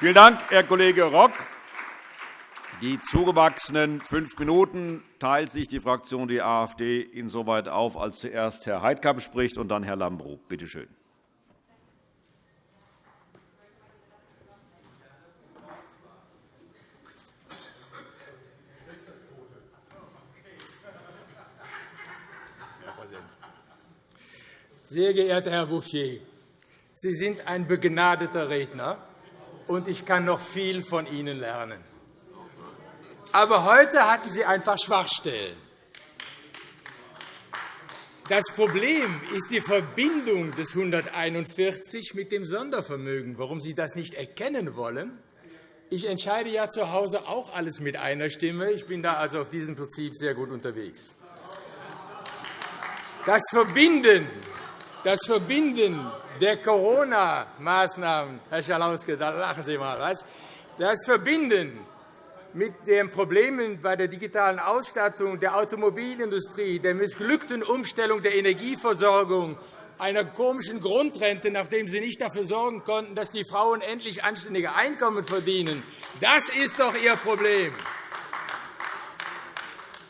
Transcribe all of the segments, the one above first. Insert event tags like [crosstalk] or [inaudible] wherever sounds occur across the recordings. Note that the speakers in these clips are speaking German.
Vielen Dank, Herr Kollege Rock. Die zugewachsenen fünf Minuten teilt sich die Fraktion die AfD insoweit auf, als zuerst Herr Heidkamp spricht und dann Herr Lambrou. Bitte schön. Sehr geehrter Herr Bouffier, Sie sind ein begnadeter Redner, und ich kann noch viel von Ihnen lernen. Aber heute hatten Sie ein paar Schwachstellen. Das Problem ist die Verbindung des 141 mit dem Sondervermögen. Warum Sie das nicht erkennen wollen? Ich entscheide ja zu Hause auch alles mit einer Stimme. Ich bin da also auf diesem Prinzip sehr gut unterwegs. Das Verbinden, das Verbinden der Corona-Maßnahmen, Herr Schalauske, da lachen Sie mal, was? Das Verbinden mit den Problemen bei der digitalen Ausstattung der Automobilindustrie, der missglückten Umstellung der Energieversorgung, einer komischen Grundrente, nachdem Sie nicht dafür sorgen konnten, dass die Frauen endlich anständige Einkommen verdienen. Das ist doch Ihr Problem.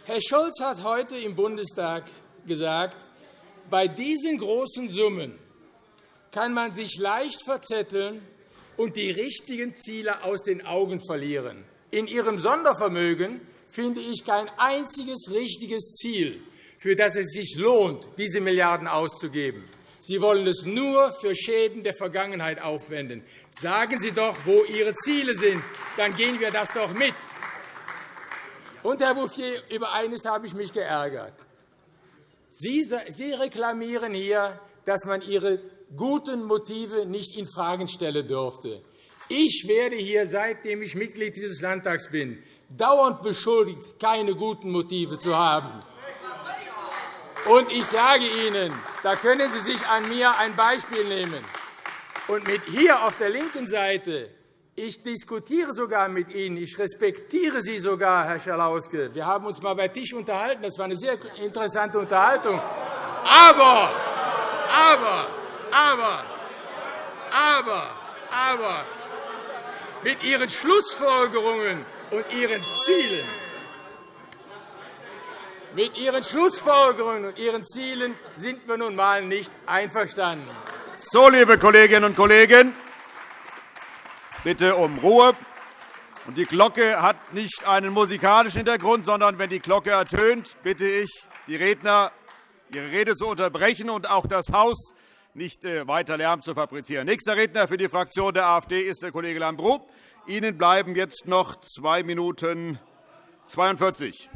Herr Scholz hat heute im Bundestag gesagt, bei diesen großen Summen kann man sich leicht verzetteln und die richtigen Ziele aus den Augen verlieren. In Ihrem Sondervermögen finde ich kein einziges richtiges Ziel, für das es sich lohnt, diese Milliarden auszugeben. Sie wollen es nur für Schäden der Vergangenheit aufwenden. Sagen Sie doch, wo Ihre Ziele sind, dann gehen wir das doch mit. Und, Herr Bouffier, über eines habe ich mich geärgert. Sie reklamieren hier, dass man Ihre guten Motive nicht infrage stellen dürfte. Ich werde hier, seitdem ich Mitglied dieses Landtags bin, dauernd beschuldigt, keine guten Motive zu haben. Und ich sage Ihnen, da können Sie sich an mir ein Beispiel nehmen. Und mit hier auf der linken Seite, ich diskutiere sogar mit Ihnen, ich respektiere Sie sogar, Herr Schalauske. Wir haben uns einmal bei Tisch unterhalten. Das war eine sehr interessante Unterhaltung. Aber, aber, aber, aber, aber, mit Ihren Schlussfolgerungen und Ihren Zielen. Mit Ihren Schlussfolgerungen und Ihren Zielen sind wir nun einmal nicht einverstanden. So, liebe Kolleginnen und Kollegen, bitte um Ruhe. Die Glocke hat nicht einen musikalischen Hintergrund, sondern wenn die Glocke ertönt, bitte ich die Redner, ihre Rede zu unterbrechen und auch das Haus nicht äh, weiter Lärm zu fabrizieren. Nächster Redner für die Fraktion der AfD ist der Kollege Lambrou. Ihnen bleiben jetzt noch 2 Minuten 42.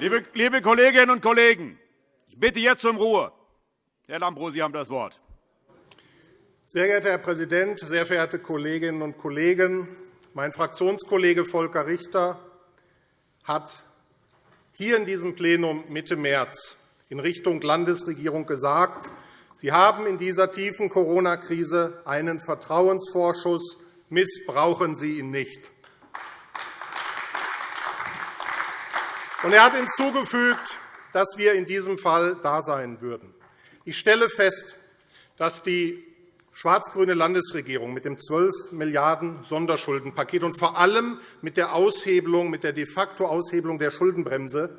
Liebe Kolleginnen und Kollegen, ich bitte jetzt um Ruhe. Herr Lambrou, Sie haben das Wort. Sehr geehrter Herr Präsident, sehr verehrte Kolleginnen und Kollegen! Mein Fraktionskollege Volker Richter hat hier in diesem Plenum Mitte März in Richtung Landesregierung gesagt, Sie haben in dieser tiefen Corona-Krise einen Vertrauensvorschuss. Missbrauchen Sie ihn nicht. Er hat hinzugefügt, dass wir in diesem Fall da sein würden. Ich stelle fest, dass die schwarz-grüne Landesregierung mit dem 12 Milliarden Sonderschuldenpaket und vor allem mit der Aushebelung, mit der de facto Aushebelung der Schuldenbremse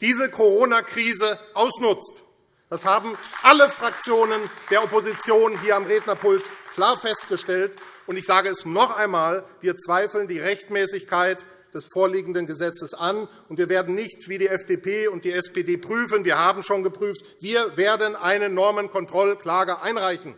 diese Corona-Krise ausnutzt. Das haben alle Fraktionen der Opposition hier am Rednerpult klar festgestellt. Ich sage es noch einmal. Wir zweifeln die Rechtmäßigkeit des vorliegenden Gesetzes an. Und wir werden nicht wie die FDP und die SPD prüfen. Wir haben schon geprüft. Wir werden eine Normenkontrollklage einreichen.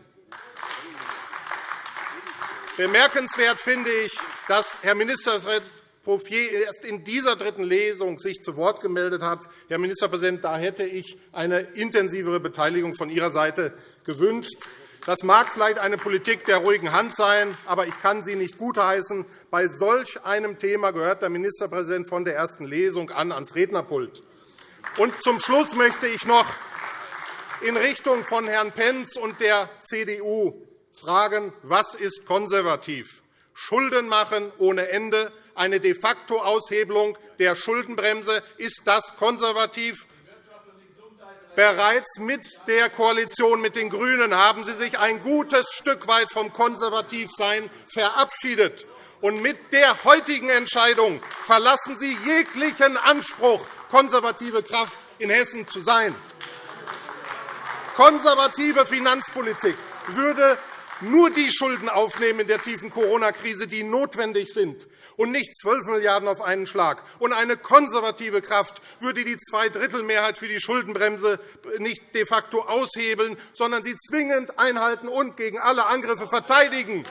Bemerkenswert finde ich, dass Herr Ministerpräsident Bouffier erst in dieser dritten Lesung sich zu Wort gemeldet hat. Herr Ministerpräsident, da hätte ich eine intensivere Beteiligung von Ihrer Seite gewünscht. Das mag vielleicht eine Politik der ruhigen Hand sein, aber ich kann sie nicht gutheißen. Bei solch einem Thema gehört der Ministerpräsident von der ersten Lesung an ans Rednerpult. Und zum Schluss möchte ich noch in Richtung von Herrn Pentz und der CDU fragen, was ist konservativ? Schulden machen ohne Ende, eine de facto Aushebelung der Schuldenbremse. Ist das konservativ? Bereits mit der Koalition mit den GRÜNEN haben Sie sich ein gutes Stück weit vom Konservativsein verabschiedet. Und mit der heutigen Entscheidung verlassen Sie jeglichen Anspruch, konservative Kraft in Hessen zu sein. Konservative Finanzpolitik würde nur die Schulden aufnehmen in der tiefen Corona-Krise, die notwendig sind, und nicht 12 Milliarden € auf einen Schlag. Und eine konservative Kraft würde die Zweidrittelmehrheit für die Schuldenbremse nicht de facto aushebeln, sondern sie zwingend einhalten und gegen alle Angriffe verteidigen.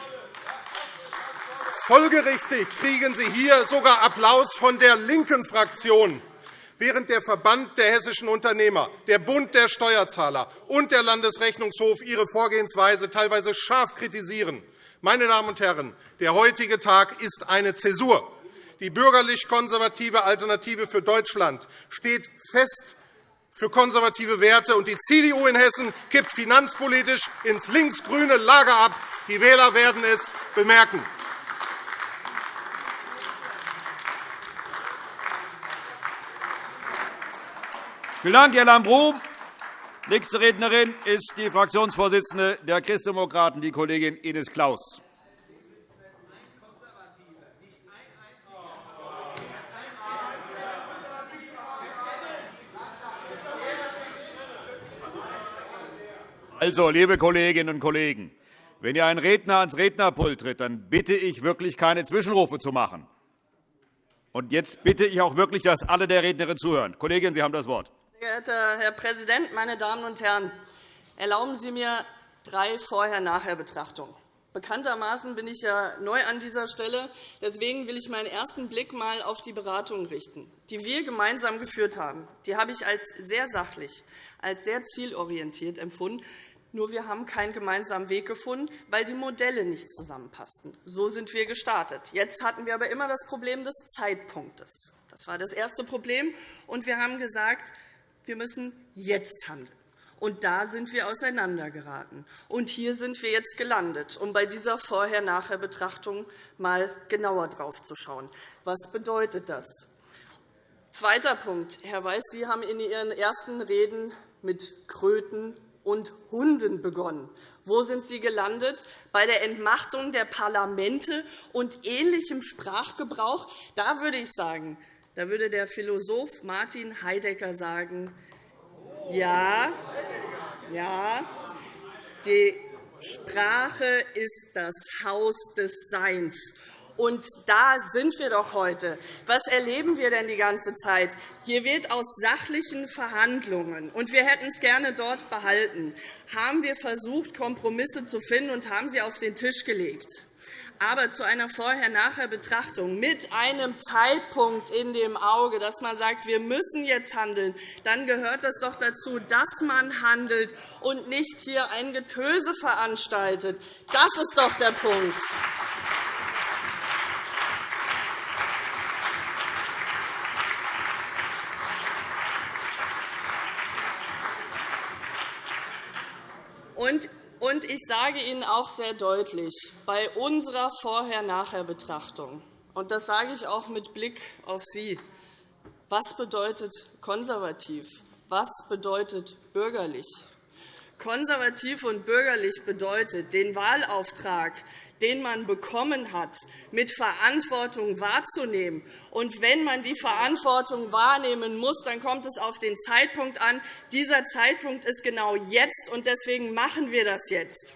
Folgerichtig kriegen Sie hier sogar Applaus von der linken Fraktion während der Verband der hessischen Unternehmer, der Bund der Steuerzahler und der Landesrechnungshof ihre Vorgehensweise teilweise scharf kritisieren. Meine Damen und Herren, der heutige Tag ist eine Zäsur. Die bürgerlich-konservative Alternative für Deutschland steht fest für konservative Werte, und die CDU in Hessen kippt finanzpolitisch ins linksgrüne Lager ab. Die Wähler werden es bemerken. Vielen Dank, Herr Lambrou. Nächste Rednerin ist die Fraktionsvorsitzende der Christdemokraten, die Kollegin Ines Claus. Also, liebe Kolleginnen und Kollegen, wenn ihr einen Redner ans Rednerpult tritt, dann bitte ich wirklich, keine Zwischenrufe zu machen. Und jetzt bitte ich auch wirklich, dass alle der Rednerin zuhören. Kollegin, Sie haben das Wort. Geehrter Herr Präsident, meine Damen und Herren! Erlauben Sie mir drei Vorher-Nachher-Betrachtungen. Bekanntermaßen bin ich ja neu an dieser Stelle. Deswegen will ich meinen ersten Blick einmal auf die Beratungen richten, die wir gemeinsam geführt haben. Die habe ich als sehr sachlich, als sehr zielorientiert empfunden. Nur wir haben keinen gemeinsamen Weg gefunden, weil die Modelle nicht zusammenpassten. So sind wir gestartet. Jetzt hatten wir aber immer das Problem des Zeitpunktes. Das war das erste Problem. Und wir haben gesagt, wir müssen jetzt handeln. Und da sind wir auseinandergeraten. Und hier sind wir jetzt gelandet, um bei dieser Vorher-Nachher-Betrachtung mal genauer drauf zu schauen. Was bedeutet das? Zweiter Punkt. Herr Weiß, Sie haben in Ihren ersten Reden mit Kröten und Hunden begonnen. Wo sind Sie gelandet? Bei der Entmachtung der Parlamente und ähnlichem Sprachgebrauch? Da würde ich sagen, da würde der Philosoph Martin Heidegger sagen, ja, ja, die Sprache ist das Haus des Seins. Und da sind wir doch heute. Was erleben wir denn die ganze Zeit? Hier wird aus sachlichen Verhandlungen, und wir hätten es gerne dort behalten, haben wir versucht, Kompromisse zu finden und haben sie auf den Tisch gelegt aber zu einer Vorher-Nachher-Betrachtung mit einem Zeitpunkt in dem Auge, dass man sagt, wir müssen jetzt handeln, dann gehört es doch dazu, dass man handelt und nicht hier ein Getöse veranstaltet. Das ist doch der Punkt. Und und ich sage Ihnen auch sehr deutlich, bei unserer Vorher-Nachher-Betrachtung, und das sage ich auch mit Blick auf Sie, was bedeutet konservativ? Was bedeutet bürgerlich? Konservativ und bürgerlich bedeutet, den Wahlauftrag, den man bekommen hat, mit Verantwortung wahrzunehmen. Und wenn man die Verantwortung wahrnehmen muss, dann kommt es auf den Zeitpunkt an. Dieser Zeitpunkt ist genau jetzt, und deswegen machen wir das jetzt.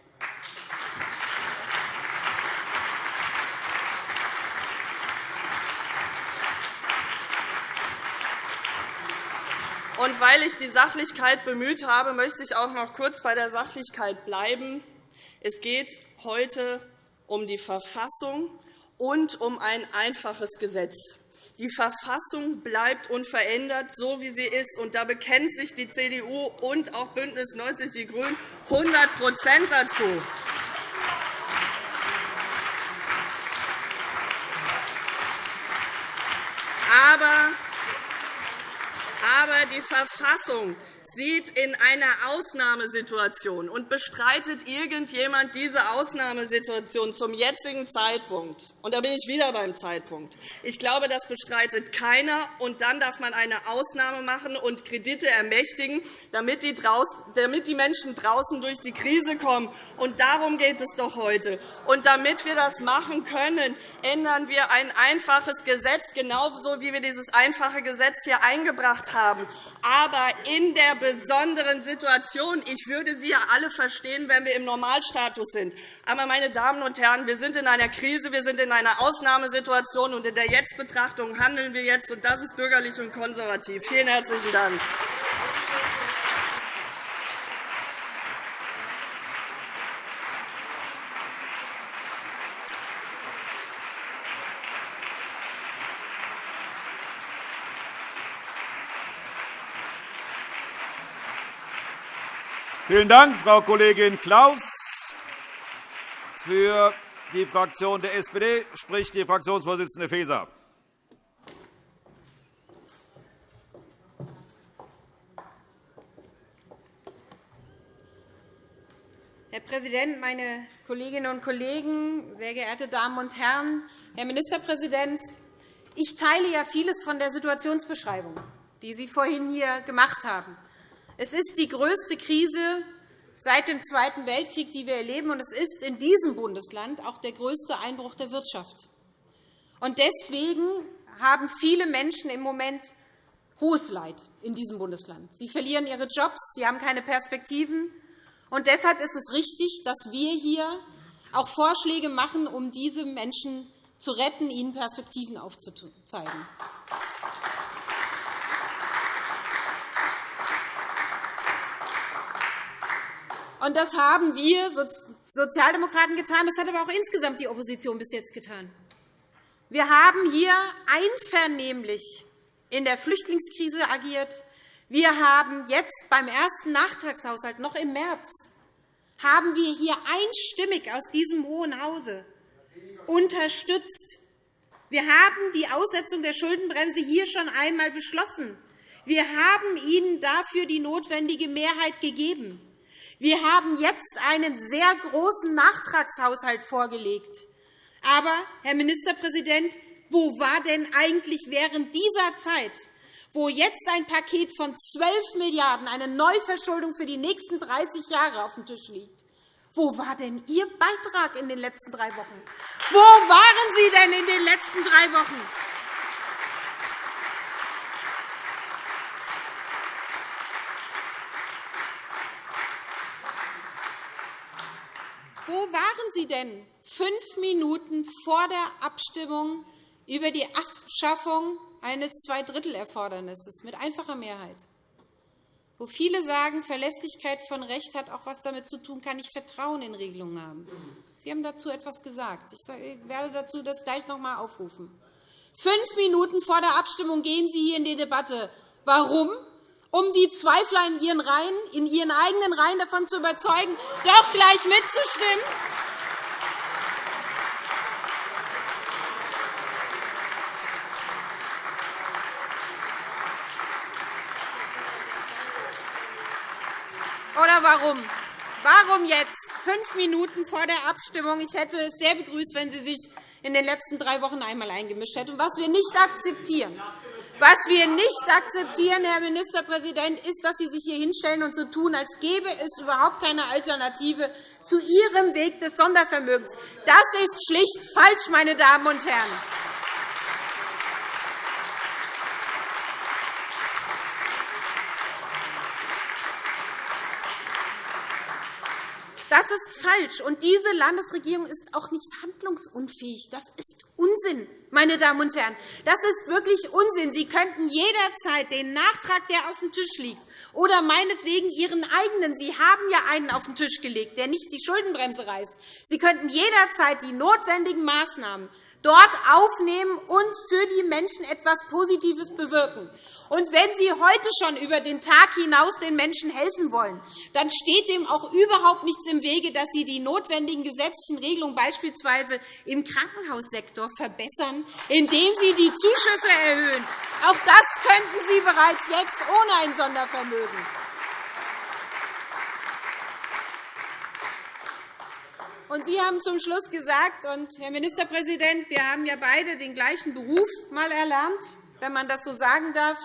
Und weil ich die Sachlichkeit bemüht habe, möchte ich auch noch kurz bei der Sachlichkeit bleiben. Es geht heute um die Verfassung und um ein einfaches Gesetz. Die Verfassung bleibt unverändert, so wie sie ist. Und da bekennt sich die CDU und auch BÜNDNIS 90 die GRÜNEN 100% dazu. Aber die Verfassung sieht in einer Ausnahmesituation und bestreitet irgendjemand diese Ausnahmesituation zum jetzigen Zeitpunkt, und da bin ich wieder beim Zeitpunkt, ich glaube, das bestreitet keiner, und dann darf man eine Ausnahme machen und Kredite ermächtigen, damit die, damit die Menschen draußen durch die Krise kommen. Und darum geht es doch heute. Und damit wir das machen können, ändern wir ein einfaches Gesetz, genauso wie wir dieses einfache Gesetz hier eingebracht haben. Aber in der besonderen Situation, ich würde Sie ja alle verstehen, wenn wir im Normalstatus sind. Aber, meine Damen und Herren, wir sind in einer Krise, wir sind in einer Ausnahmesituation, und in der Jetztbetrachtung handeln wir jetzt, und das ist bürgerlich und konservativ. Vielen herzlichen Dank. Vielen Dank, Frau Kollegin Klaus. Für die Fraktion der SPD spricht die Fraktionsvorsitzende Faeser. Herr Präsident, meine Kolleginnen und Kollegen, sehr geehrte Damen und Herren! Herr Ministerpräsident, ich teile ja vieles von der Situationsbeschreibung, die Sie vorhin hier gemacht haben. Es ist die größte Krise seit dem Zweiten Weltkrieg, die wir erleben, und es ist in diesem Bundesland auch der größte Einbruch der Wirtschaft. Deswegen haben viele Menschen im Moment hohes Leid in diesem Bundesland. Sie verlieren ihre Jobs, sie haben keine Perspektiven. Und deshalb ist es richtig, dass wir hier auch Vorschläge machen, um diese Menschen zu retten, ihnen Perspektiven aufzuzeigen. Und das haben wir Sozialdemokraten getan. Das hat aber auch insgesamt die Opposition bis jetzt getan. Wir haben hier einvernehmlich in der Flüchtlingskrise agiert. Wir haben jetzt beim ersten Nachtragshaushalt noch im März haben wir hier einstimmig aus diesem Hohen Hause unterstützt. Wir haben die Aussetzung der Schuldenbremse hier schon einmal beschlossen. Wir haben Ihnen dafür die notwendige Mehrheit gegeben. Wir haben jetzt einen sehr großen Nachtragshaushalt vorgelegt. Aber, Herr Ministerpräsident, wo war denn eigentlich während dieser Zeit, wo jetzt ein Paket von 12 Milliarden €, eine Neuverschuldung für die nächsten 30 Jahre auf dem Tisch liegt? Wo war denn Ihr Beitrag in den letzten drei Wochen? Wo waren Sie denn in den letzten drei Wochen? Wo waren Sie denn fünf Minuten vor der Abstimmung über die Abschaffung eines Zweidrittelerfordernisses mit einfacher Mehrheit? Wo viele sagen, Verlässlichkeit von Recht hat auch etwas damit zu tun, kann ich Vertrauen in Regelungen haben. Sie haben dazu etwas gesagt. Ich werde dazu das gleich noch einmal aufrufen. Fünf Minuten vor der Abstimmung gehen Sie hier in die Debatte. Warum? Um die Zweifler in ihren, Reihen, in ihren eigenen Reihen davon zu überzeugen, doch gleich mitzustimmen. Oder warum? Warum jetzt fünf Minuten vor der Abstimmung? Ich hätte es sehr begrüßt, wenn Sie sich in den letzten drei Wochen einmal eingemischt hätten, was wir nicht akzeptieren. Was wir nicht akzeptieren, Herr Ministerpräsident, ist, dass Sie sich hier hinstellen und so tun, als gäbe es überhaupt keine Alternative zu Ihrem Weg des Sondervermögens. Das ist schlicht falsch, meine Damen und Herren. Das ist falsch. Und diese Landesregierung ist auch nicht handlungsunfähig. Das ist Unsinn, meine Damen und Herren. Das ist wirklich Unsinn. Sie könnten jederzeit den Nachtrag, der auf dem Tisch liegt, oder meinetwegen Ihren eigenen, Sie haben ja einen auf den Tisch gelegt, der nicht die Schuldenbremse reißt. Sie könnten jederzeit die notwendigen Maßnahmen dort aufnehmen und für die Menschen etwas Positives bewirken. Und wenn Sie heute schon über den Tag hinaus den Menschen helfen wollen, dann steht dem auch überhaupt nichts im Wege, dass Sie die notwendigen gesetzlichen Regelungen beispielsweise im Krankenhaussektor verbessern, indem Sie die Zuschüsse erhöhen. Auch das könnten Sie bereits jetzt ohne ein Sondervermögen. Und Sie haben zum Schluss gesagt, und Herr Ministerpräsident, wir haben ja beide den gleichen Beruf mal erlernt, wenn man das so sagen darf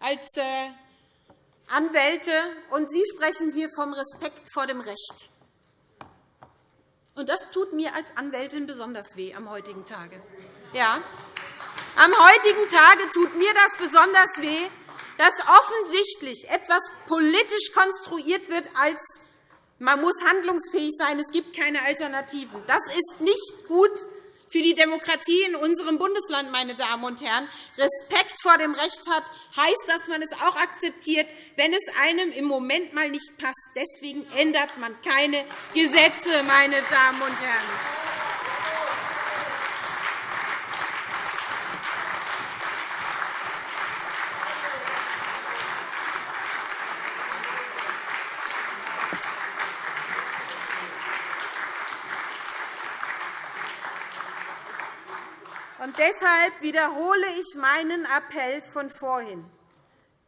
als äh, Anwälte. Und Sie sprechen hier vom Respekt vor dem Recht. Und das tut mir als Anwältin besonders weh am heutigen Tage. Ja, am heutigen Tage tut mir das besonders weh, dass offensichtlich etwas politisch konstruiert wird als man muss handlungsfähig sein, es gibt keine Alternativen. Das ist nicht gut für die Demokratie in unserem Bundesland, meine Damen und Herren. Respekt vor dem Recht hat, heißt, dass man es auch akzeptiert, wenn es einem im Moment mal nicht passt. Deswegen ändert man keine Gesetze, meine Damen und Herren. Deshalb wiederhole ich meinen Appell von vorhin.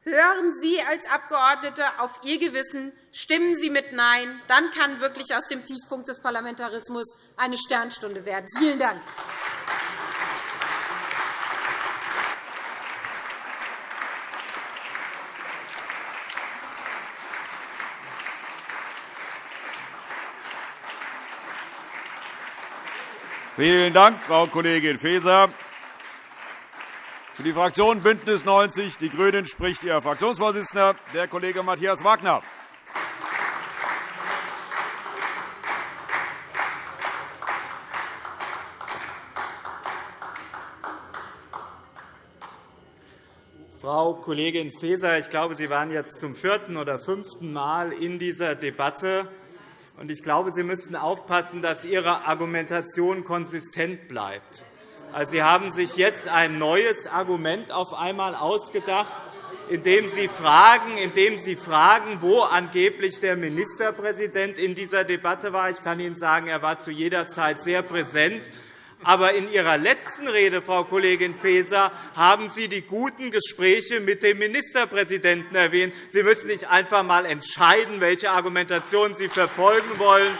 Hören Sie als Abgeordnete auf Ihr Gewissen, stimmen Sie mit Nein, dann kann wirklich aus dem Tiefpunkt des Parlamentarismus eine Sternstunde werden. Vielen Dank. Vielen Dank, Frau Kollegin Faeser. Für die Fraktion BÜNDNIS 90 die GRÜNEN spricht Ihr Fraktionsvorsitzender, der Kollege Matthias Wagner. Frau Kollegin Faeser, ich glaube, Sie waren jetzt zum vierten oder fünften Mal in dieser Debatte. Ich glaube, Sie müssten aufpassen, dass Ihre Argumentation konsistent bleibt. Also, Sie haben sich jetzt ein neues Argument auf einmal ausgedacht, indem Sie fragen, indem Sie fragen wo angeblich der Ministerpräsident in dieser Debatte war. Ich kann Ihnen sagen, er war zu jeder Zeit sehr präsent. Aber in Ihrer letzten Rede, Frau Kollegin Faeser, haben Sie die guten Gespräche mit dem Ministerpräsidenten erwähnt. Sie müssen sich einfach einmal entscheiden, welche Argumentation Sie verfolgen wollen.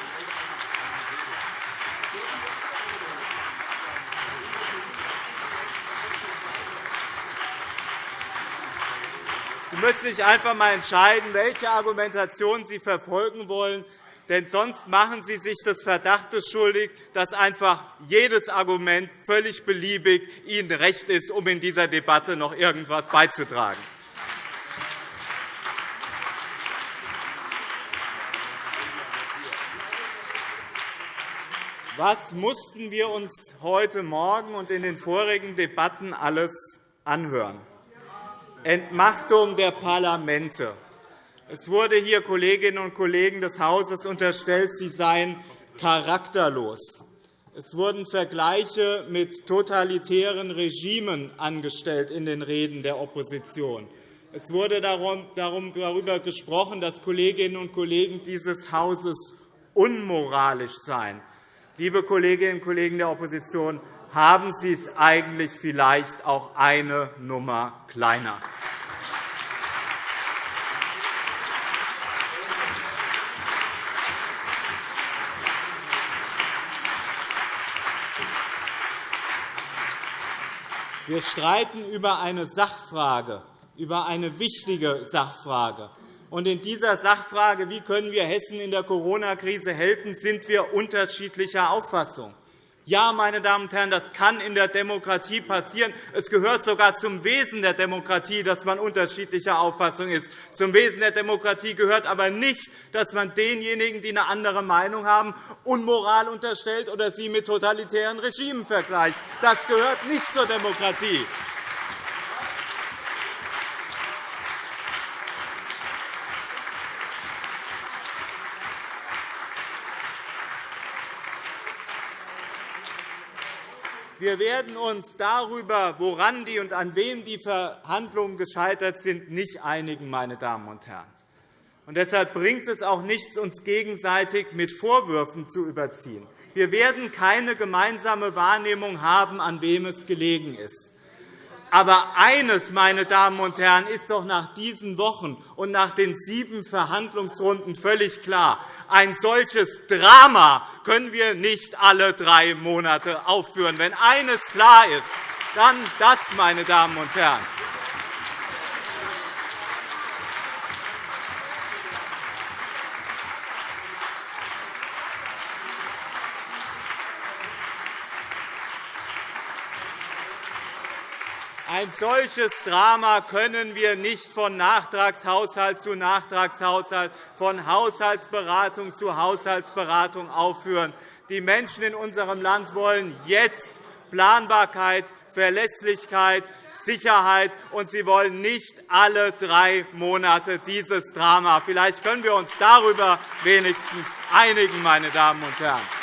Sie müssen sich einfach einmal entscheiden, welche Argumentation Sie verfolgen wollen. Denn sonst machen Sie sich des Verdachtes schuldig, dass einfach jedes Argument völlig beliebig Ihnen recht ist, um in dieser Debatte noch irgendetwas beizutragen. Was mussten wir uns heute Morgen und in den vorigen Debatten alles anhören? Entmachtung der Parlamente, es wurde hier Kolleginnen und Kollegen des Hauses unterstellt, sie seien charakterlos. Es wurden Vergleiche mit totalitären Regimen angestellt in den Reden der Opposition. Es wurde darüber gesprochen, dass Kolleginnen und Kollegen dieses Hauses unmoralisch seien. Liebe Kolleginnen und Kollegen der Opposition, haben Sie es eigentlich vielleicht auch eine Nummer kleiner? Wir streiten über eine Sachfrage, über eine wichtige Sachfrage. Und in dieser Sachfrage, wie können wir Hessen in der Corona-Krise helfen, sind wir unterschiedlicher Auffassung. Ja, meine Damen und Herren, das kann in der Demokratie passieren. Es gehört sogar zum Wesen der Demokratie, dass man unterschiedlicher Auffassung ist. Zum Wesen der Demokratie gehört aber nicht, dass man denjenigen, die eine andere Meinung haben, Unmoral unterstellt oder sie mit totalitären Regimen vergleicht. Das gehört nicht zur Demokratie. Wir werden uns darüber, woran die und an wem die Verhandlungen gescheitert sind, nicht einigen, meine Damen und Herren. Und deshalb bringt es auch nichts, uns gegenseitig mit Vorwürfen zu überziehen. Wir werden keine gemeinsame Wahrnehmung haben, an wem es gelegen ist. Aber eines, meine Damen und Herren, ist doch nach diesen Wochen und nach den sieben Verhandlungsrunden völlig klar. Ein solches Drama können wir nicht alle drei Monate aufführen. Wenn eines klar ist, dann das, meine Damen und Herren. Ein solches Drama können wir nicht von Nachtragshaushalt zu Nachtragshaushalt, von Haushaltsberatung zu Haushaltsberatung aufführen. Die Menschen in unserem Land wollen jetzt Planbarkeit, Verlässlichkeit, Sicherheit, und sie wollen nicht alle drei Monate dieses Drama. Vielleicht können wir uns darüber wenigstens einigen, meine Damen und Herren.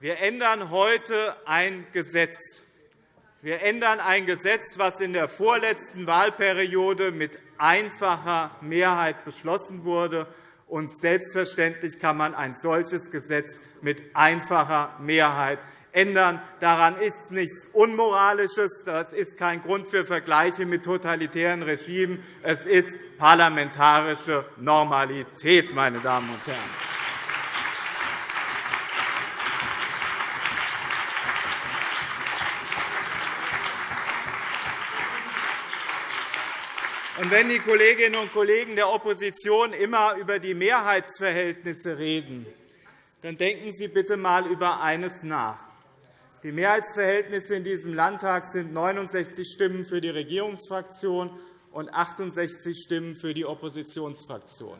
Wir ändern heute ein Gesetz. Wir ändern ein Gesetz, das in der vorletzten Wahlperiode mit einfacher Mehrheit beschlossen wurde. Und selbstverständlich kann man ein solches Gesetz mit einfacher Mehrheit ändern. Daran ist nichts Unmoralisches. Das ist kein Grund für Vergleiche mit totalitären Regimen. Es ist parlamentarische Normalität, meine Damen und Herren. Und wenn die Kolleginnen und Kollegen der Opposition immer über die Mehrheitsverhältnisse reden, dann denken Sie bitte einmal über eines nach. Die Mehrheitsverhältnisse in diesem Landtag sind 69 Stimmen für die Regierungsfraktion und 68 Stimmen für die Oppositionsfraktion.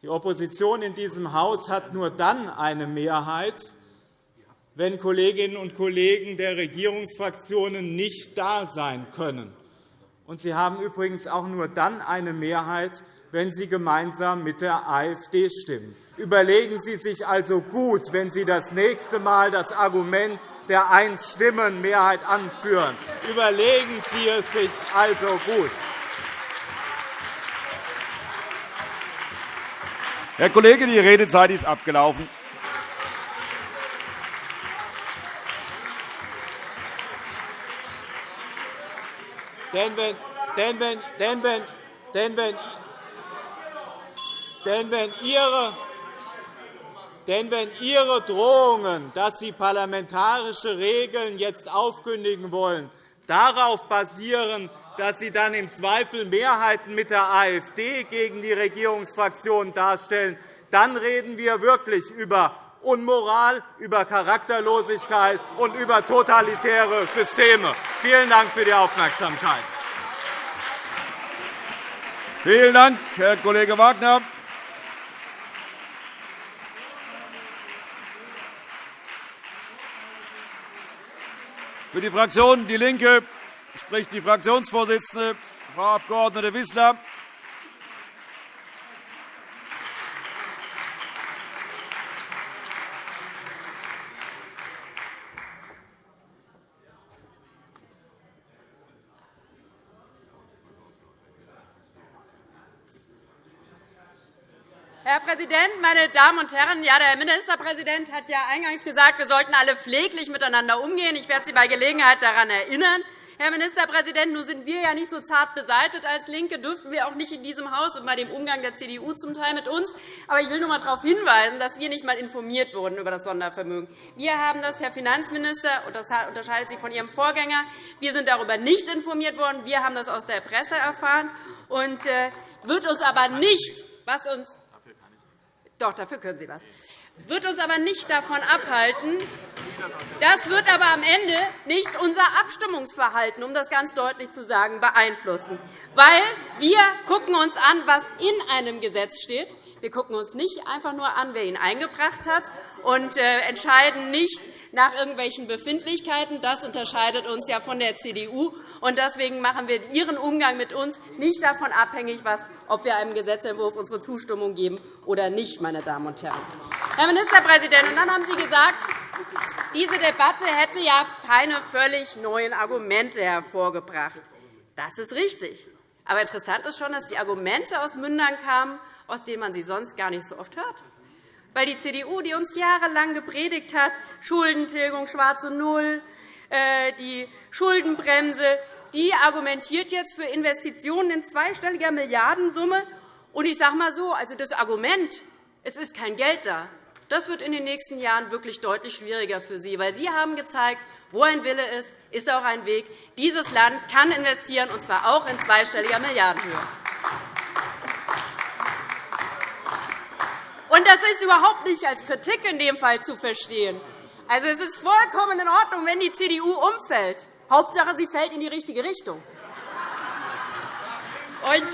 Die Opposition in diesem Haus hat nur dann eine Mehrheit, wenn Kolleginnen und Kollegen der Regierungsfraktionen nicht da sein können. Und Sie haben übrigens auch nur dann eine Mehrheit, wenn Sie gemeinsam mit der AfD stimmen. Überlegen Sie sich also gut, wenn Sie das nächste Mal das Argument der Einstimmenmehrheit anführen. Überlegen Sie es sich also gut. Herr Kollege, die Redezeit ist abgelaufen. Denn wenn, denn wenn, denn wenn, denn wenn, denn wenn Ihre denn wenn Ihre Drohungen, dass Sie parlamentarische Regeln jetzt aufkündigen wollen, darauf basieren, dass Sie dann im Zweifel Mehrheiten mit der AfD gegen die Regierungsfraktionen darstellen, dann reden wir wirklich über Unmoral, über Charakterlosigkeit und über totalitäre Systeme. Vielen Dank für die Aufmerksamkeit. Vielen Dank, Herr Kollege Wagner. Für die Fraktion DIE LINKE spricht die Fraktionsvorsitzende, Frau Abg. Wissler. Herr Präsident, meine Damen und Herren! Ja, der Ministerpräsident hat ja eingangs gesagt, wir sollten alle pfleglich miteinander umgehen. Ich werde Sie bei Gelegenheit daran erinnern. Herr Ministerpräsident, nun sind wir ja nicht so zart beseitet als LINKE, dürften wir auch nicht in diesem Haus und bei dem Umgang der CDU zum Teil mit uns. Aber ich will nur einmal darauf hinweisen, dass wir nicht einmal informiert wurden über das Sondervermögen. Wir haben das, Herr Finanzminister, und das unterscheidet sich von Ihrem Vorgänger. Wir sind darüber nicht informiert worden. Wir haben das aus der Presse erfahren. Und äh, wird uns aber nicht, was uns doch, dafür können Sie was. Wird uns aber nicht davon abhalten. Das wird aber am Ende nicht unser Abstimmungsverhalten, um das ganz deutlich zu sagen, beeinflussen. Weil wir gucken uns an, was in einem Gesetz steht. Wir gucken uns nicht einfach nur an, wer ihn eingebracht hat, und äh, entscheiden nicht nach irgendwelchen Befindlichkeiten. Das unterscheidet uns ja von der CDU. Und deswegen machen wir Ihren Umgang mit uns nicht davon abhängig, was, ob wir einem Gesetzentwurf unsere Zustimmung geben oder nicht. Meine Damen und Herren. Herr Ministerpräsident, und dann haben Sie gesagt, diese Debatte hätte ja keine völlig neuen Argumente hervorgebracht. Das ist richtig. Aber interessant ist schon, dass die Argumente aus Mündern kamen, aus denen man sie sonst gar nicht so oft hört. Weil die CDU, die uns jahrelang gepredigt hat, Schuldentilgung, schwarze Null, die Schuldenbremse, die argumentiert jetzt für Investitionen in zweistelliger Milliardensumme. Und ich sage mal so, also das Argument, es ist kein Geld da, das wird in den nächsten Jahren wirklich deutlich schwieriger für Sie, weil Sie haben gezeigt, wo ein Wille ist, ist auch ein Weg. Dieses Land kann investieren, und zwar auch in zweistelliger Milliardenhöhe. Und das ist überhaupt nicht als Kritik in dem Fall zu verstehen. Also, es ist vollkommen in Ordnung, wenn die CDU umfällt. Hauptsache, sie fällt in die richtige Richtung. Und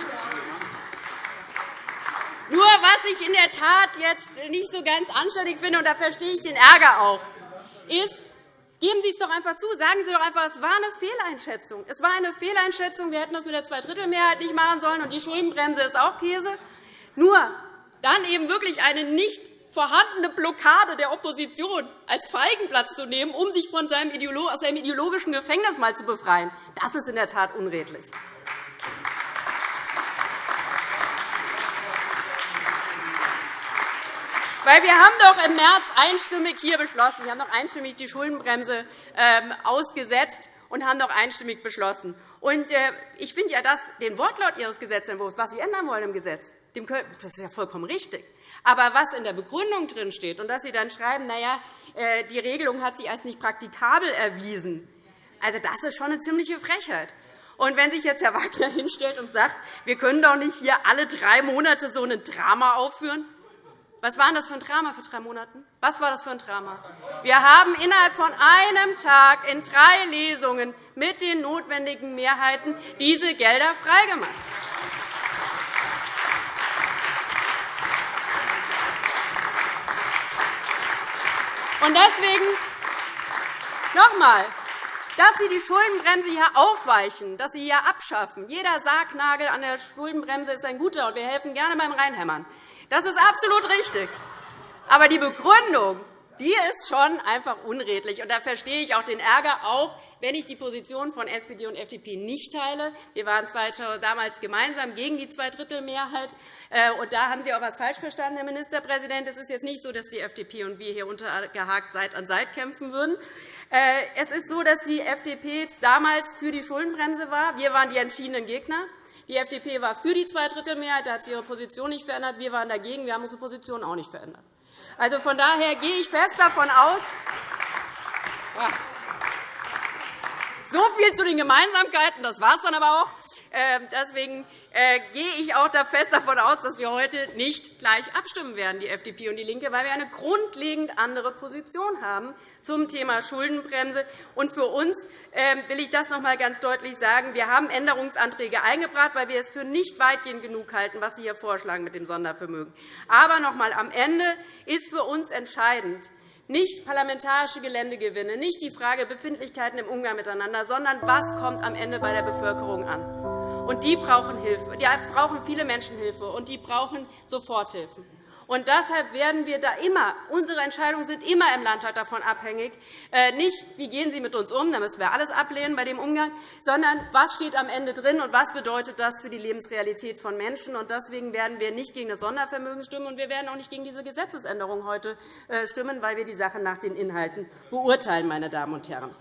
nur was ich in der Tat jetzt nicht so ganz anständig finde, und da verstehe ich den Ärger auch, ist, Geben Sie es doch einfach zu. Sagen Sie doch einfach, es war eine Fehleinschätzung. Es war eine Fehleinschätzung. Wir hätten das mit der Zweidrittelmehrheit nicht machen sollen, und die Schuldenbremse ist auch Käse. Nur dann eben wirklich eine nicht vorhandene Blockade der Opposition als Feigenblatt zu nehmen, um sich von seinem aus seinem ideologischen Gefängnis mal zu befreien, das ist in der Tat unredlich. Weil wir haben doch im März einstimmig hier beschlossen, wir haben doch einstimmig die Schuldenbremse ähm, ausgesetzt und haben doch einstimmig beschlossen. Und äh, ich finde ja, dass den Wortlaut Ihres Gesetzentwurfs, was Sie ändern wollen im Gesetz, das ist ja vollkommen richtig. Aber was in der Begründung drinsteht und dass Sie dann schreiben, na ja, äh, die Regelung hat sich als nicht praktikabel erwiesen, also das ist schon eine ziemliche Frechheit. Und wenn sich jetzt Herr Wagner [laughs] hinstellt und sagt, wir können doch nicht hier alle drei Monate so ein Drama aufführen, was war das für ein Drama für drei Monate? Was war das für ein Drama? Wir haben innerhalb von einem Tag in drei Lesungen mit den notwendigen Mehrheiten diese Gelder freigemacht. Und deswegen noch einmal, dass Sie die Schuldenbremse hier aufweichen, dass Sie hier abschaffen. Jeder Sargnagel an der Schuldenbremse ist ein guter, und wir helfen gerne beim Reinhämmern. Das ist absolut richtig. Aber die Begründung die ist schon einfach unredlich. Und da verstehe ich auch den Ärger, auch wenn ich die Position von SPD und FDP nicht teile. Wir waren damals gemeinsam gegen die Zweidrittelmehrheit. Äh, und da haben Sie auch etwas falsch verstanden, Herr Ministerpräsident. Es ist jetzt nicht so, dass die FDP und wir hier untergehakt Seite an Seite kämpfen würden. Äh, es ist so, dass die FDP damals für die Schuldenbremse war. Wir waren die entschiedenen Gegner. Die FDP war für die Zweidrittelmehrheit, da hat sie ihre Position nicht verändert. Wir waren dagegen, wir haben unsere Position auch nicht verändert. Also, von daher gehe ich fest davon aus, so viel zu den Gemeinsamkeiten. Das war es dann aber auch. Ähm, deswegen äh, gehe ich auch fest davon aus, dass wir heute nicht gleich abstimmen werden, die FDP und DIE LINKE, weil wir eine grundlegend andere Position haben zum Thema Schuldenbremse. Und für uns ähm, will ich das noch einmal ganz deutlich sagen. Wir haben Änderungsanträge eingebracht, weil wir es für nicht weitgehend genug halten, was Sie hier vorschlagen mit dem Sondervermögen. Aber noch einmal, am Ende ist für uns entscheidend, nicht parlamentarische Geländegewinne, nicht die Frage Befindlichkeiten im Umgang miteinander, sondern was kommt am Ende bei der Bevölkerung an. Und die brauchen Hilfe. Die brauchen viele Menschen Hilfe, und die brauchen Soforthilfen. Und deshalb werden wir da immer, unsere Entscheidungen sind immer im Landtag davon abhängig, äh, nicht, wie gehen Sie mit uns um, da müssen wir alles ablehnen bei dem Umgang, sondern was steht am Ende drin und was bedeutet das für die Lebensrealität von Menschen. Und deswegen werden wir nicht gegen das Sondervermögen stimmen, und wir werden auch nicht gegen diese Gesetzesänderung heute äh, stimmen, weil wir die Sache nach den Inhalten beurteilen, meine Damen und Herren.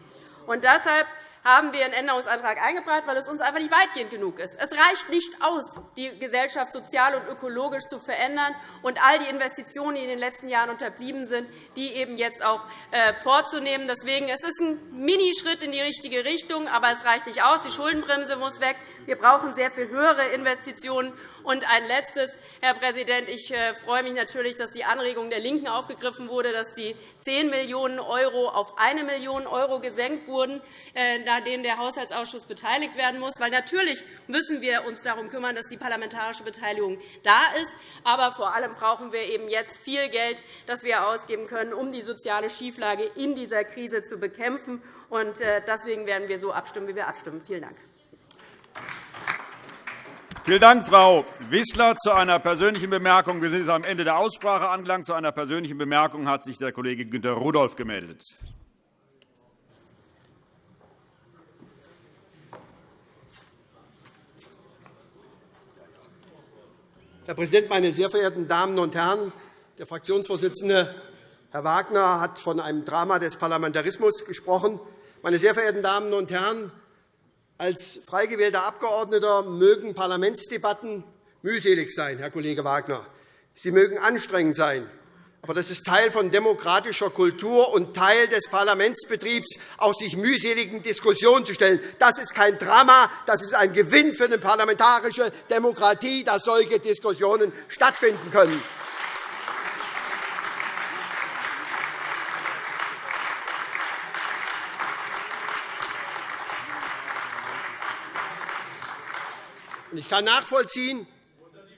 Und deshalb haben wir einen Änderungsantrag eingebracht, weil es uns einfach nicht weitgehend genug ist. Es reicht nicht aus, die Gesellschaft sozial und ökologisch zu verändern und all die Investitionen, die in den letzten Jahren unterblieben sind, die eben jetzt auch äh, vorzunehmen. Deswegen es ist ein Minischritt in die richtige Richtung, aber es reicht nicht aus. Die Schuldenbremse muss weg. Wir brauchen sehr viel höhere Investitionen. Und ein Letztes, Herr Präsident. Ich äh, freue mich natürlich, dass die Anregung der LINKEN aufgegriffen wurde, dass die 10 Millionen € auf 1 Million € gesenkt wurden, äh, nachdem der Haushaltsausschuss beteiligt werden muss. Weil natürlich müssen wir uns darum kümmern, dass die parlamentarische Beteiligung da ist. Aber vor allem brauchen wir eben jetzt viel Geld, das wir ausgeben können, um die soziale Schieflage in dieser Krise zu bekämpfen. Äh, deswegen werden wir so abstimmen, wie wir abstimmen. Vielen Dank. Vielen Dank, Frau Wissler. Zu einer persönlichen Bemerkung. Wir sind am Ende der Aussprache angelangt. Zu einer persönlichen Bemerkung hat sich der Kollege Günter Rudolph gemeldet. Herr Präsident, meine sehr verehrten Damen und Herren! Der Fraktionsvorsitzende Herr Wagner hat von einem Drama des Parlamentarismus gesprochen. Meine sehr verehrten Damen und Herren, als frei gewählter Abgeordneter mögen Parlamentsdebatten mühselig sein, Herr Kollege Wagner. Sie mögen anstrengend sein. Aber das ist Teil von demokratischer Kultur und Teil des Parlamentsbetriebs, auch sich mühseligen Diskussionen zu stellen. Das ist kein Drama, das ist ein Gewinn für eine parlamentarische Demokratie, dass solche Diskussionen stattfinden können. Ich kann nachvollziehen,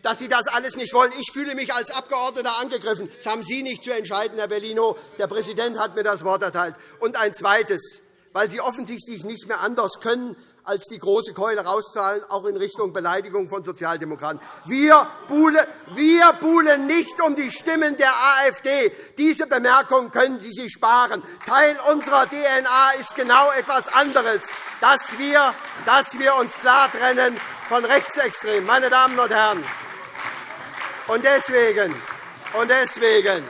dass Sie das alles nicht wollen. Ich fühle mich als Abgeordneter angegriffen. Das haben Sie nicht zu entscheiden, Herr Bellino. Der Präsident hat mir das Wort erteilt. Und ein Zweites. Weil Sie offensichtlich nicht mehr anders können, als die große Keule rauszahlen, auch in Richtung Beleidigung von Sozialdemokraten. Wir buhlen nicht um die Stimmen der AfD. Diese Bemerkung können Sie sich sparen. Teil unserer DNA ist genau etwas anderes, dass wir, dass wir uns klar trennen von Rechtsextremen. Meine Damen und Herren, und deswegen, und deswegen,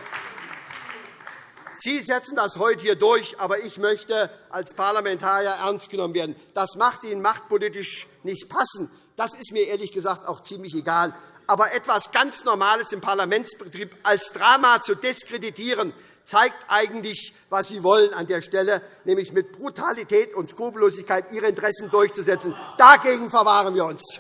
Sie setzen das heute hier durch, aber ich möchte als Parlamentarier ernst genommen werden. Das macht Ihnen machtpolitisch nicht passen. Das ist mir ehrlich gesagt auch ziemlich egal. Aber etwas ganz Normales im Parlamentsbetrieb als Drama zu diskreditieren, zeigt eigentlich, was Sie wollen an der Stelle, nämlich mit Brutalität und Skrupellosigkeit Ihre Interessen durchzusetzen. Dagegen verwahren wir uns.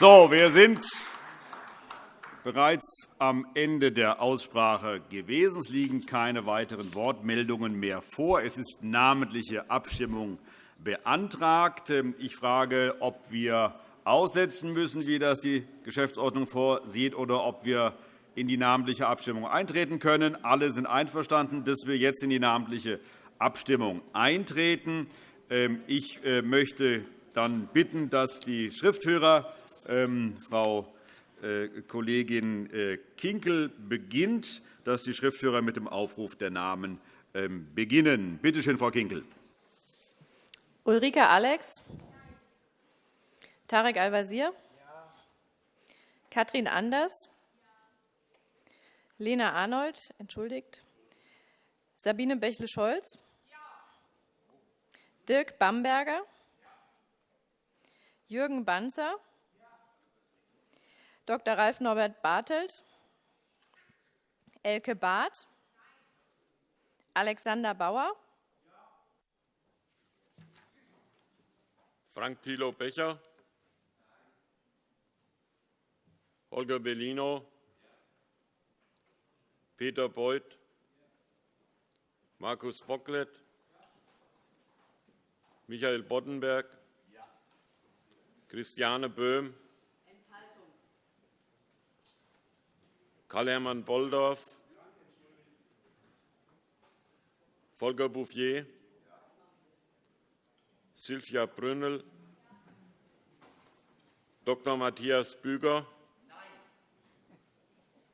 So, wir sind bereits am Ende der Aussprache gewesen. Es liegen keine weiteren Wortmeldungen mehr vor. Es ist namentliche Abstimmung beantragt. Ich frage, ob wir aussetzen müssen, wie das die Geschäftsordnung vorsieht, oder ob wir in die namentliche Abstimmung eintreten können. Alle sind einverstanden, dass wir jetzt in die namentliche Abstimmung eintreten. Ich äh, möchte dann bitten, dass die Schriftführer ähm, Frau äh, Kollegin äh, Kinkel beginnt, dass die Schriftführer mit dem Aufruf der Namen ähm, beginnen. Bitte schön, Frau Kinkel. Ulrike Alex, Tarek Al-Wazir, Katrin Anders, Lena Arnold, entschuldigt, Sabine Bächle-Scholz, Dirk Bamberger, Jürgen Banzer, Dr. Ralf Norbert Bartelt, Elke Barth, Alexander Bauer, Frank Thilo Becher, Holger Bellino, Peter Beuth, Markus Bocklet, Michael Boddenberg, Christiane Böhm, Karl-Hermann Bolldorf, Volker Bouffier, Sylvia Brünnel, Dr. Matthias Büger,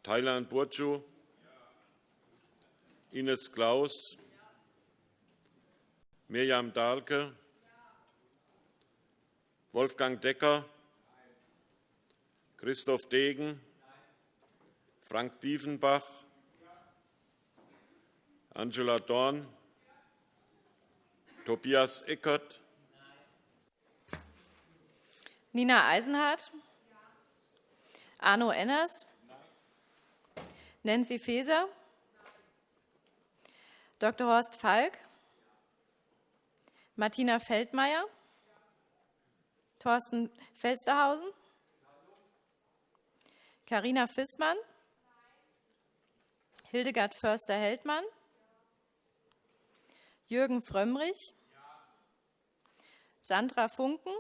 Thailand Burcu, Ines Klaus, Mirjam Dahlke, Wolfgang Decker, Christoph Degen, Frank Diefenbach, Angela Dorn, Tobias Eckert, Nina Eisenhardt, Arno Enners, Nancy Faeser, Dr. Horst Falk, Martina Feldmayer, Thorsten Felsterhausen, Carina Fissmann, Hildegard Förster-Heldmann, Jürgen Frömmrich, Sandra Funken,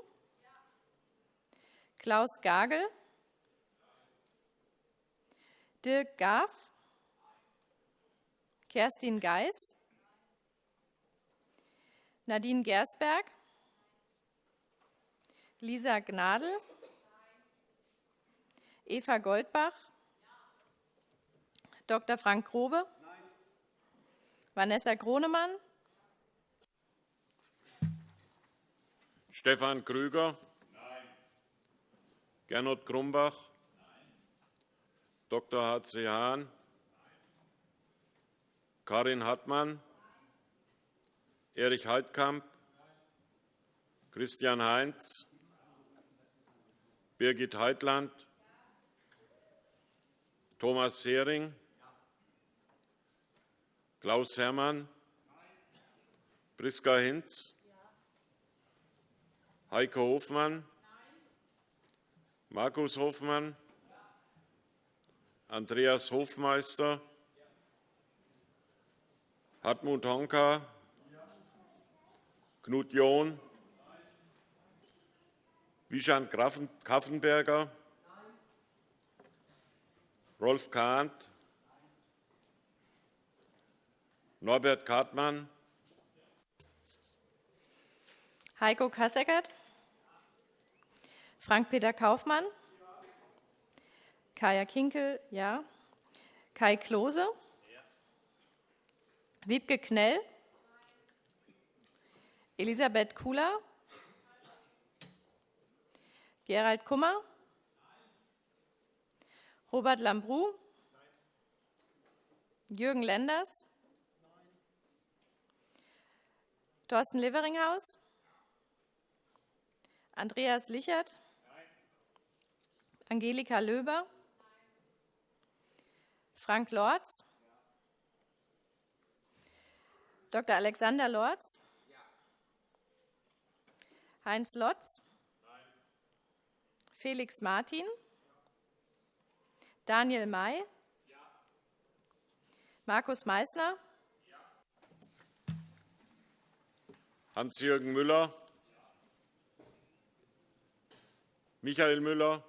Klaus Gagel, Dirk Gaff, Kerstin Geis, Nadine Gersberg, Lisa Gnadl, Eva Goldbach, Dr. Frank Grobe? Nein. Vanessa Gronemann, Stefan Krüger, Gernot Grumbach, Dr. H.C. Hahn, Karin Hartmann, Erich Heidkamp, Christian Heinz, Birgit Heitland, Thomas Hering, Klaus Herrmann, Priska Hinz, Heike Hofmann, Markus Hofmann, Andreas Hofmeister, Hartmut Honka, Knut John, Wischan Kaffenberger, Rolf Kahnt, Norbert Kartmann, Heiko Kasseckert, Frank-Peter Kaufmann, Kaya Kinkel, ja. Kai Klose, Wiebke Knell, Elisabeth Kula, Gerald Kummer, Robert Lambrou, Jürgen Lenders, Thorsten Leveringhaus, Andreas Lichert, Angelika Löber, Frank Lorz, Dr. Alexander Lorz, Heinz Lotz, Felix Martin, Daniel May, Markus Meissner, Hans-Jürgen Müller, Michael Müller,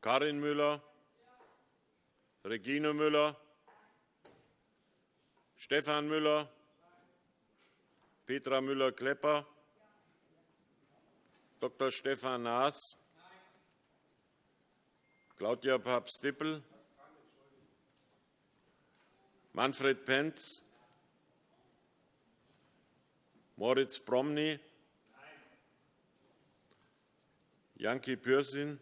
Karin Müller, Regine Müller, Stefan Müller, Petra Müller-Klepper, Dr. Stefan Naas, Claudia Papst-Dippel, Manfred Penz, Moritz Promny, Janki Pürsin,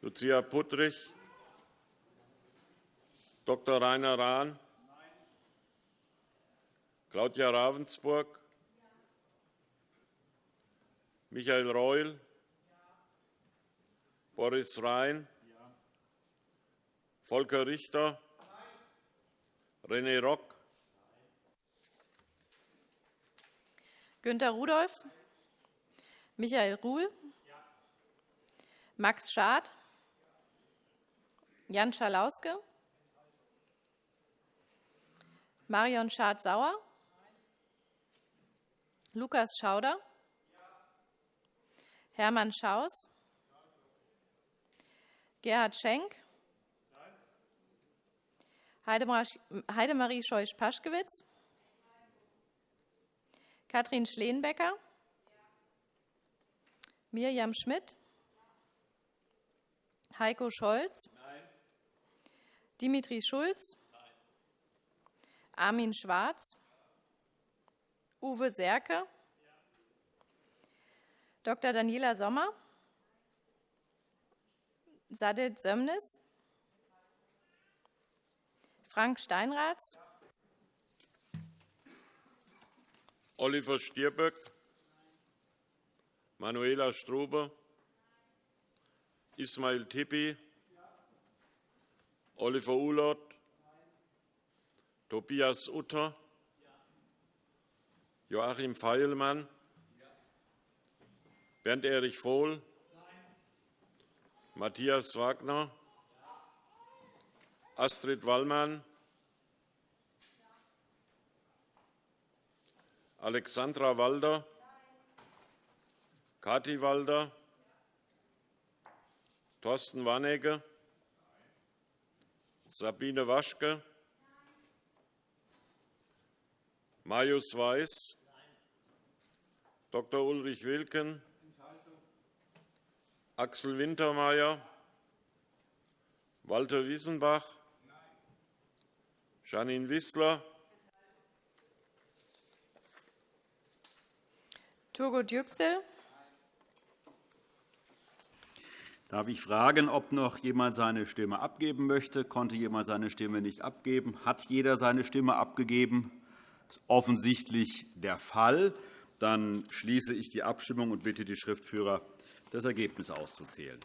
Lucia Puttrich, Dr. Rainer Rahn, Claudia Ravensburg, Michael Reul, Boris Rhein, Volker Richter, René Rock, Günter Rudolph, Michael Ruhl, Max Schad, Jan Schalauske, Marion Schad-Sauer, Lukas Schauder, Hermann Schaus, Gerhard Schenk, Heidemarie Scheuch-Paschkewitz, Katrin Schleenbecker, Mirjam Schmidt, Heiko Scholz, Dimitri Schulz, Armin Schwarz, Uwe Serke, Dr. Daniela Sommer, Sadet Sömnis, Frank Steinratz, Oliver Stirböck, Manuela Strube, Ismail Tippi, Oliver Ulott, Tobias Utter, Joachim Feilmann, Bernd Erich Vohl, Matthias Wagner, Astrid Wallmann, Alexandra Walder, Kathi Walder, Thorsten Warnecke, Sabine Waschke, Marius Weiß, Dr. Ulrich Wilken, Axel Wintermeyer, Walter Wiesenbach, Janine Wissler, Turgut Yüksel, Darf ich fragen, ob noch jemand seine Stimme abgeben möchte? Konnte jemand seine Stimme nicht abgeben? Hat jeder seine Stimme abgegeben? Das ist offensichtlich der Fall. Dann schließe ich die Abstimmung und bitte die Schriftführer, das Ergebnis auszuzählen.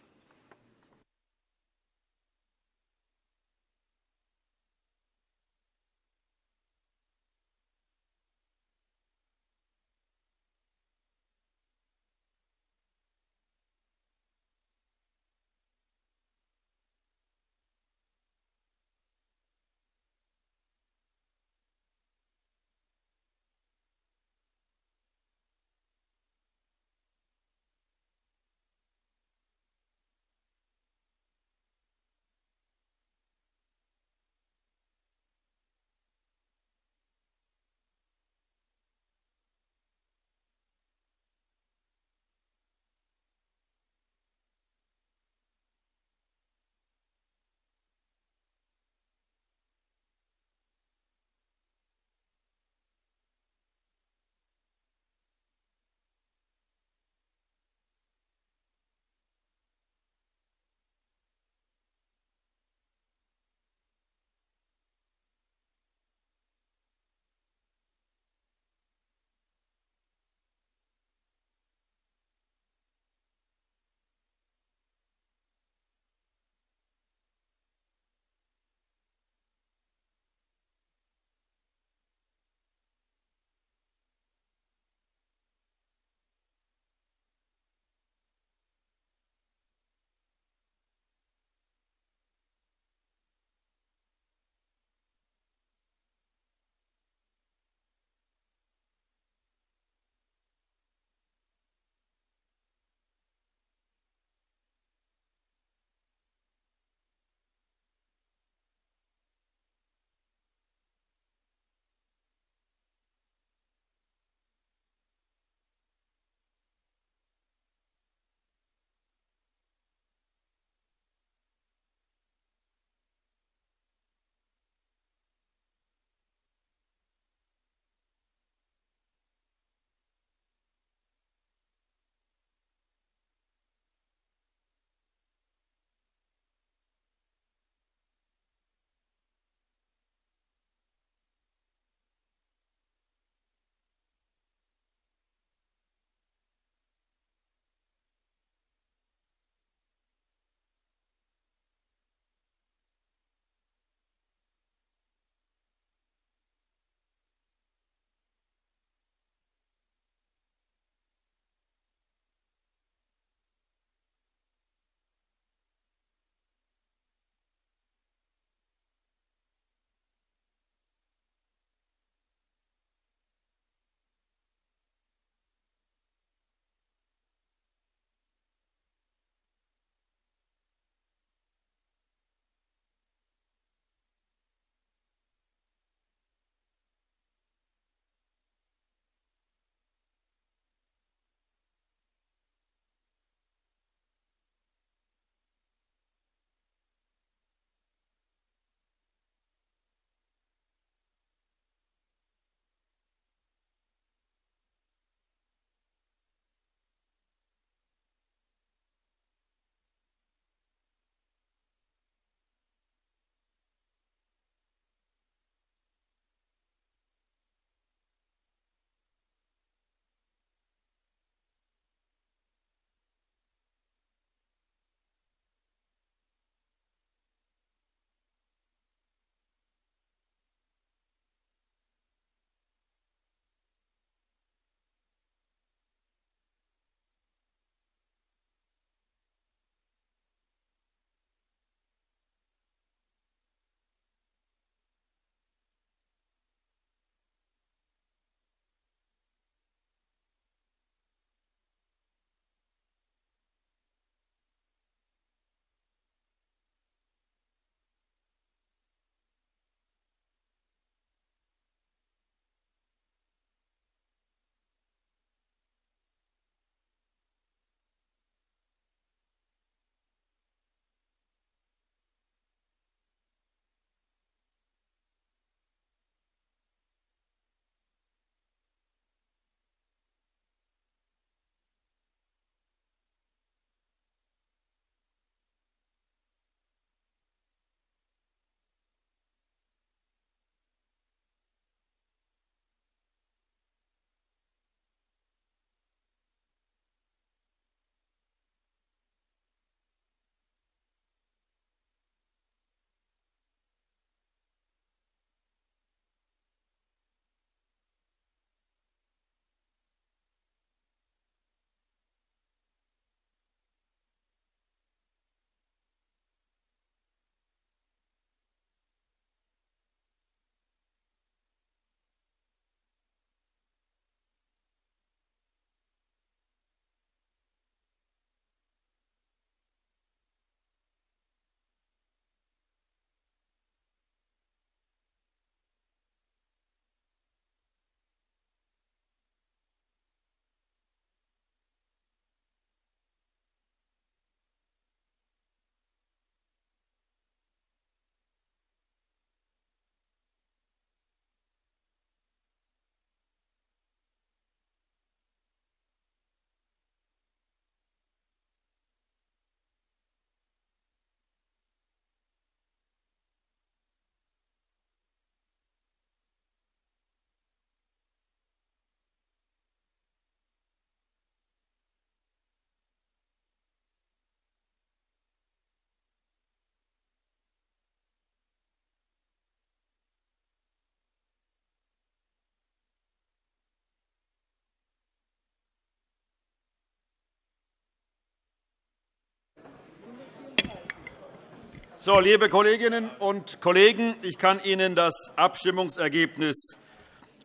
So, liebe Kolleginnen und Kollegen, ich kann Ihnen das Abstimmungsergebnis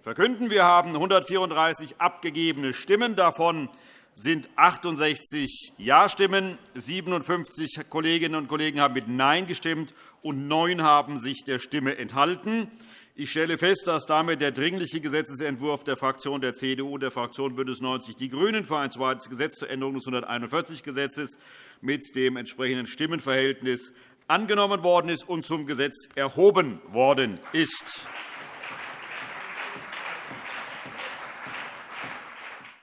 verkünden. Wir haben 134 abgegebene Stimmen. Davon sind 68 Ja-Stimmen. 57 Kolleginnen und Kollegen haben mit Nein gestimmt, und neun haben sich der Stimme enthalten. Ich stelle fest, dass damit der Dringliche Gesetzentwurf der Fraktion der CDU und der Fraktion BÜNDNIS 90 die GRÜNEN für ein zweites Gesetz zur Änderung des 141 Gesetzes mit dem entsprechenden Stimmenverhältnis angenommen worden ist und zum Gesetz erhoben worden ist.